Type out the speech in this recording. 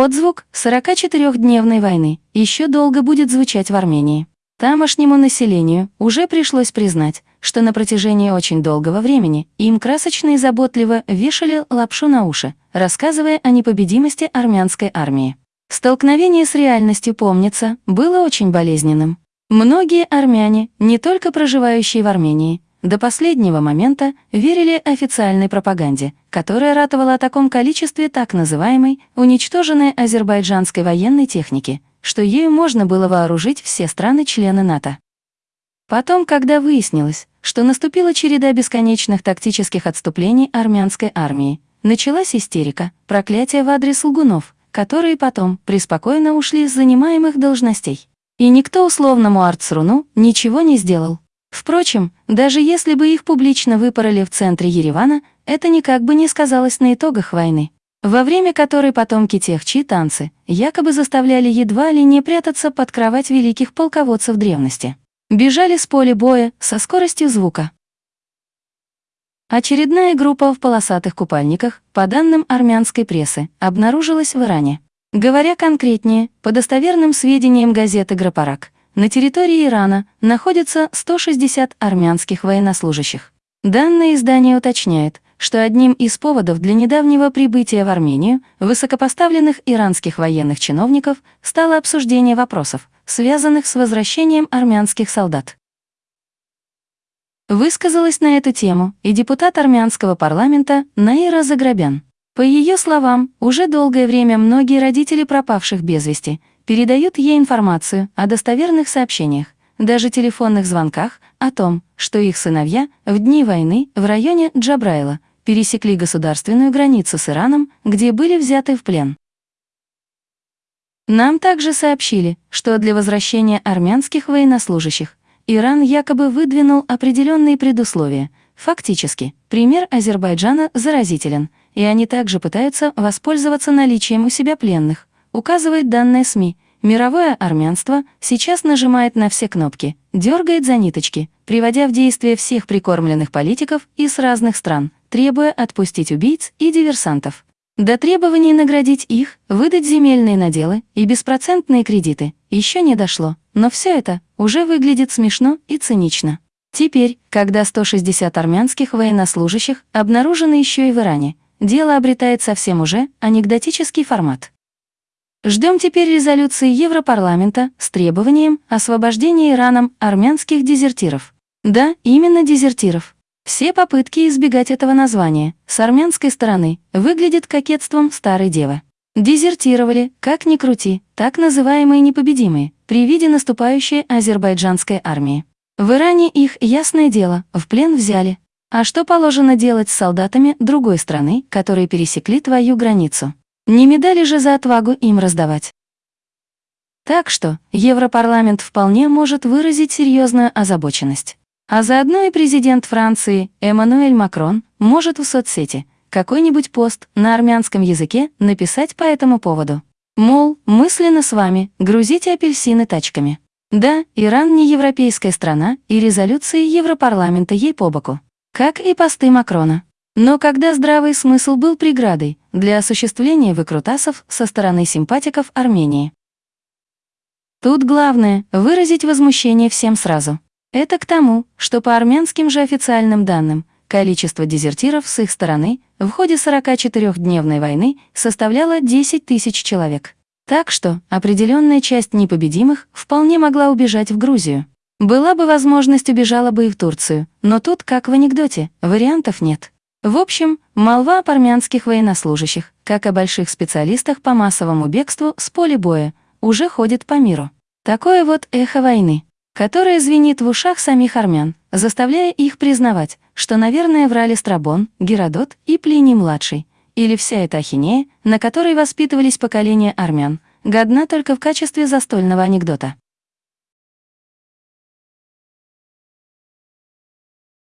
Отзвук 44-дневной войны еще долго будет звучать в Армении. Тамошнему населению уже пришлось признать, что на протяжении очень долгого времени им красочно и заботливо вешали лапшу на уши, рассказывая о непобедимости армянской армии. Столкновение с реальностью, помнится, было очень болезненным. Многие армяне, не только проживающие в Армении, до последнего момента верили официальной пропаганде, которая ратовала о таком количестве так называемой уничтоженной азербайджанской военной техники, что ею можно было вооружить все страны-члены НАТО. Потом, когда выяснилось, что наступила череда бесконечных тактических отступлений армянской армии, началась истерика, проклятие в адрес лгунов, которые потом преспокойно ушли с занимаемых должностей. И никто условному Арцруну ничего не сделал. Впрочем, даже если бы их публично выпороли в центре Еревана, это никак бы не сказалось на итогах войны, во время которой потомки тех, чьи танцы якобы заставляли едва ли не прятаться под кровать великих полководцев древности. Бежали с поля боя со скоростью звука. Очередная группа в полосатых купальниках, по данным армянской прессы, обнаружилась в Иране. Говоря конкретнее, по достоверным сведениям газеты «Грапарак», на территории Ирана находится 160 армянских военнослужащих. Данное издание уточняет, что одним из поводов для недавнего прибытия в Армению высокопоставленных иранских военных чиновников стало обсуждение вопросов, связанных с возвращением армянских солдат. Высказалась на эту тему и депутат армянского парламента Наира Заграбян. По ее словам, уже долгое время многие родители пропавших без вести передают ей информацию о достоверных сообщениях, даже телефонных звонках, о том, что их сыновья в дни войны в районе Джабрайла пересекли государственную границу с Ираном, где были взяты в плен. Нам также сообщили, что для возвращения армянских военнослужащих Иран якобы выдвинул определенные предусловия. Фактически, пример Азербайджана заразителен, и они также пытаются воспользоваться наличием у себя пленных, указывает данные СМИ. Мировое армянство сейчас нажимает на все кнопки, дергает за ниточки, приводя в действие всех прикормленных политиков из разных стран, требуя отпустить убийц и диверсантов. До требований наградить их, выдать земельные наделы и беспроцентные кредиты еще не дошло, но все это уже выглядит смешно и цинично. Теперь, когда 160 армянских военнослужащих обнаружены еще и в Иране, дело обретает совсем уже анекдотический формат. Ждем теперь резолюции Европарламента с требованием освобождения Ираном армянских дезертиров. Да, именно дезертиров. Все попытки избегать этого названия с армянской стороны выглядят кокетством старой девы. Дезертировали, как ни крути, так называемые непобедимые, при виде наступающей азербайджанской армии. В Иране их, ясное дело, в плен взяли. А что положено делать с солдатами другой страны, которые пересекли твою границу? Не медали же за отвагу им раздавать. Так что Европарламент вполне может выразить серьезную озабоченность. А заодно и президент Франции Эммануэль Макрон может в соцсети какой-нибудь пост на армянском языке написать по этому поводу. Мол, мысленно с вами, грузите апельсины тачками. Да, Иран не европейская страна, и резолюции Европарламента ей по боку. Как и посты Макрона. Но когда здравый смысл был преградой для осуществления выкрутасов со стороны симпатиков Армении. Тут главное — выразить возмущение всем сразу. Это к тому, что по армянским же официальным данным, количество дезертиров с их стороны в ходе 44-дневной войны составляло 10 тысяч человек. Так что определенная часть непобедимых вполне могла убежать в Грузию. Была бы возможность, убежала бы и в Турцию, но тут, как в анекдоте, вариантов нет. В общем, молва об армянских военнослужащих, как о больших специалистах по массовому бегству с поля боя, уже ходит по миру. Такое вот эхо войны, которое звенит в ушах самих армян, заставляя их признавать, что, наверное, врали Страбон, Геродот и Плиний-младший, или вся эта ахинея, на которой воспитывались поколения армян, годна только в качестве застольного анекдота.